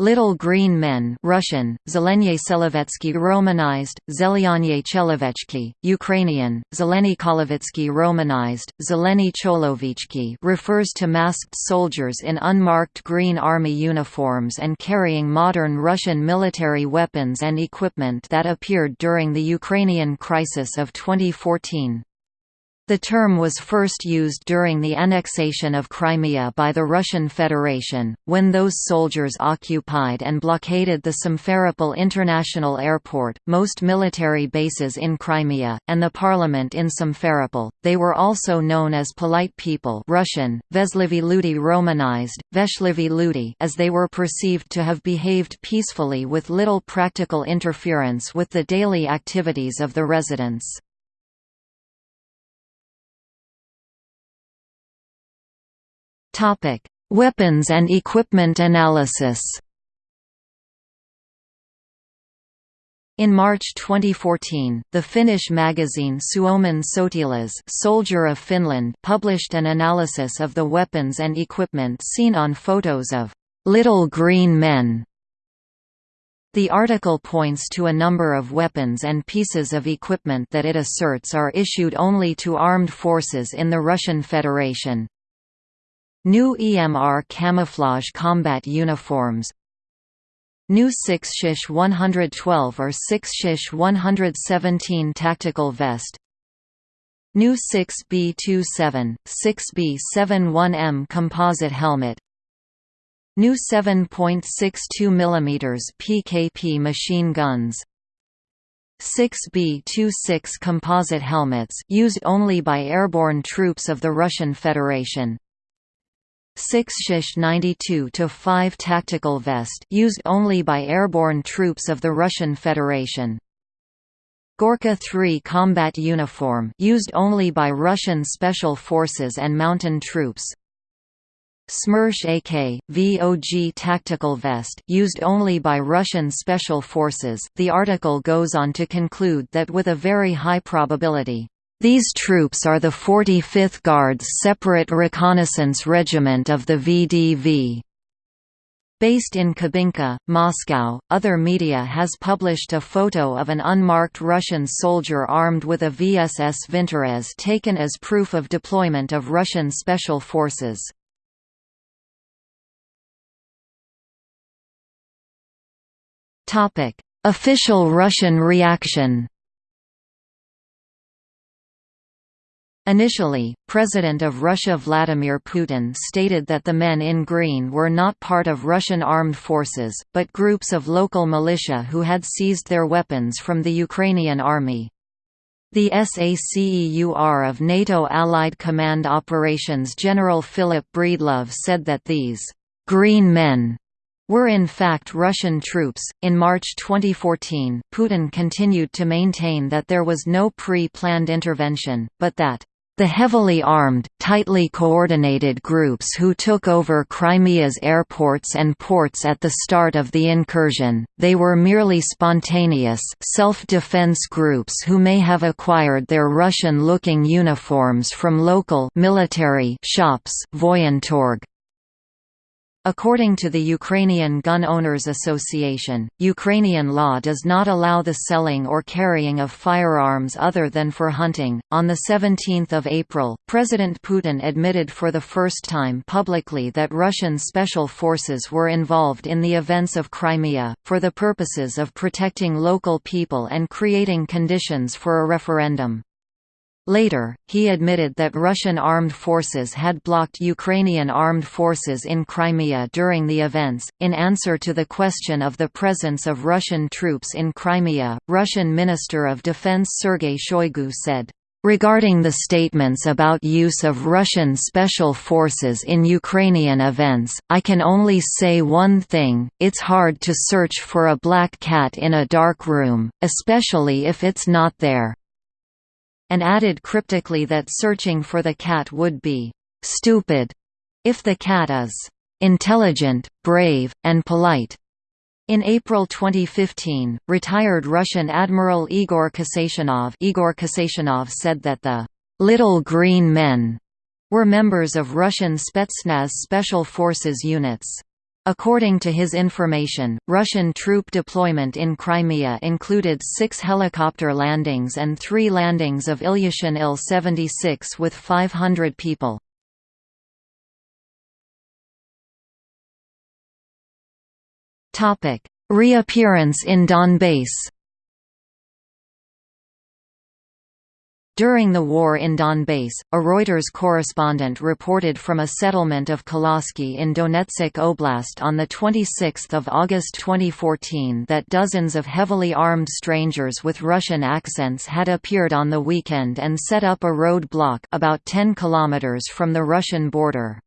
Little Green Men Russian, Zelenie Selevetsky Romanized, Zelyanye Chelevechki, Ukrainian, Zeleny Kolovitsky Romanized, Zeleny Cholovichki refers to masked soldiers in unmarked green army uniforms and carrying modern Russian military weapons and equipment that appeared during the Ukrainian crisis of 2014. The term was first used during the annexation of Crimea by the Russian Federation, when those soldiers occupied and blockaded the Simferopol International Airport, most military bases in Crimea, and the parliament in Simferopol. They were also known as polite people Russian, Veslivy Ludi Romanized, Veshlivy Ludi as they were perceived to have behaved peacefully with little practical interference with the daily activities of the residents. Topic: Weapons and equipment analysis. In March 2014, the Finnish magazine Suomen Sotilas Soldier of Finland published an analysis of the weapons and equipment seen on photos of «little green men». The article points to a number of weapons and pieces of equipment that it asserts are issued only to armed forces in the Russian Federation, New EMR camouflage combat uniforms New 6 Shish 112 or 6 Shish 117 tactical vest New 6B27, 6B71M composite helmet New 7.62 mm PKP machine guns 6B26 composite helmets used only by airborne troops of the Russian Federation 6 Shish 92-5 tactical vest used only by airborne troops of the Russian Federation. Gorka 3 combat uniform used only by Russian special forces and mountain troops. Smersh AK VOG tactical vest used only by Russian special forces. The article goes on to conclude that with a very high probability these troops are the 45th Guards Separate Reconnaissance Regiment of the VDV. Based in Kubinka, Moscow, other media has published a photo of an unmarked Russian soldier armed with a VSS Vintorez taken as proof of deployment of Russian special forces. Official Russian reaction Initially, President of Russia Vladimir Putin stated that the men in green were not part of Russian armed forces, but groups of local militia who had seized their weapons from the Ukrainian army. The SACEUR of NATO Allied Command Operations General Philip Breedlove said that these green men were in fact Russian troops. In March 2014, Putin continued to maintain that there was no pre planned intervention, but that the heavily armed, tightly coordinated groups who took over Crimea's airports and ports at the start of the incursion, they were merely spontaneous self-defense groups who may have acquired their Russian-looking uniforms from local military shops Voyentorg. According to the Ukrainian Gun Owners Association, Ukrainian law does not allow the selling or carrying of firearms other than for hunting. On the 17th of April, President Putin admitted for the first time publicly that Russian special forces were involved in the events of Crimea for the purposes of protecting local people and creating conditions for a referendum. Later, he admitted that Russian armed forces had blocked Ukrainian armed forces in Crimea during the events. In answer to the question of the presence of Russian troops in Crimea, Russian Minister of Defense Sergei Shoigu said, Regarding the statements about use of Russian special forces in Ukrainian events, I can only say one thing, it's hard to search for a black cat in a dark room, especially if it's not there and added cryptically that searching for the cat would be «stupid» if the cat is «intelligent, brave, and polite». In April 2015, retired Russian Admiral Igor Kasatonov, Igor Kasatonov said that the «little green men» were members of Russian Spetsnaz special forces units. According to his information, Russian troop deployment in Crimea included six helicopter landings and three landings of Ilyushin Il-76 with 500 people. Reappearance in Donbass During the war in Donbass, a Reuters correspondent reported from a settlement of Kolosky in Donetsk Oblast on 26 August 2014 that dozens of heavily armed strangers with Russian accents had appeared on the weekend and set up a road block about 10 kilometers from the Russian border.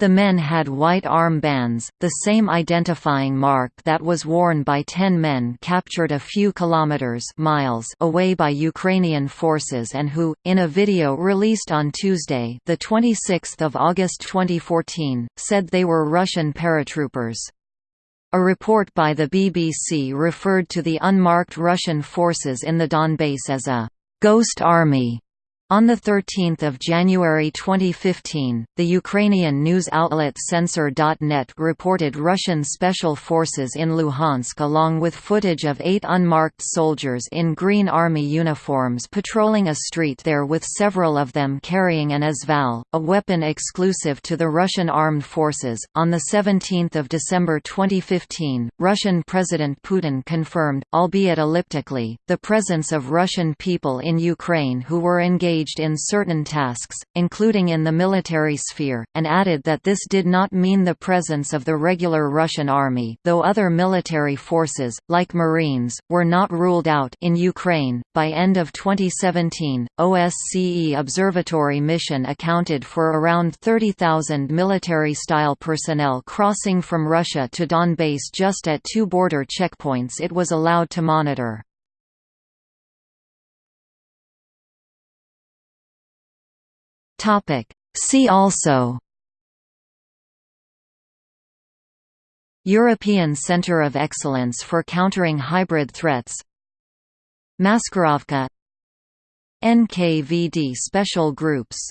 The men had white arm bands, the same identifying mark that was worn by ten men captured a few kilometers miles away by Ukrainian forces and who, in a video released on Tuesday the 26th of August 2014, said they were Russian paratroopers. A report by the BBC referred to the unmarked Russian forces in the Donbass as a «ghost army» On 13 January 2015, the Ukrainian news outlet Censor.net reported Russian special forces in Luhansk along with footage of eight unmarked soldiers in Green Army uniforms patrolling a street there with several of them carrying an AS Val, a weapon exclusive to the Russian armed forces. On 17 December 2015, Russian President Putin confirmed, albeit elliptically, the presence of Russian people in Ukraine who were engaged engaged in certain tasks, including in the military sphere, and added that this did not mean the presence of the regular Russian army though other military forces, like Marines, were not ruled out in Ukraine. By end of 2017, OSCE Observatory mission accounted for around 30,000 military-style personnel crossing from Russia to Donbass just at two border checkpoints it was allowed to monitor. Topic. See also. European Centre of Excellence for Countering Hybrid Threats. Maskirovka NKVD Special Groups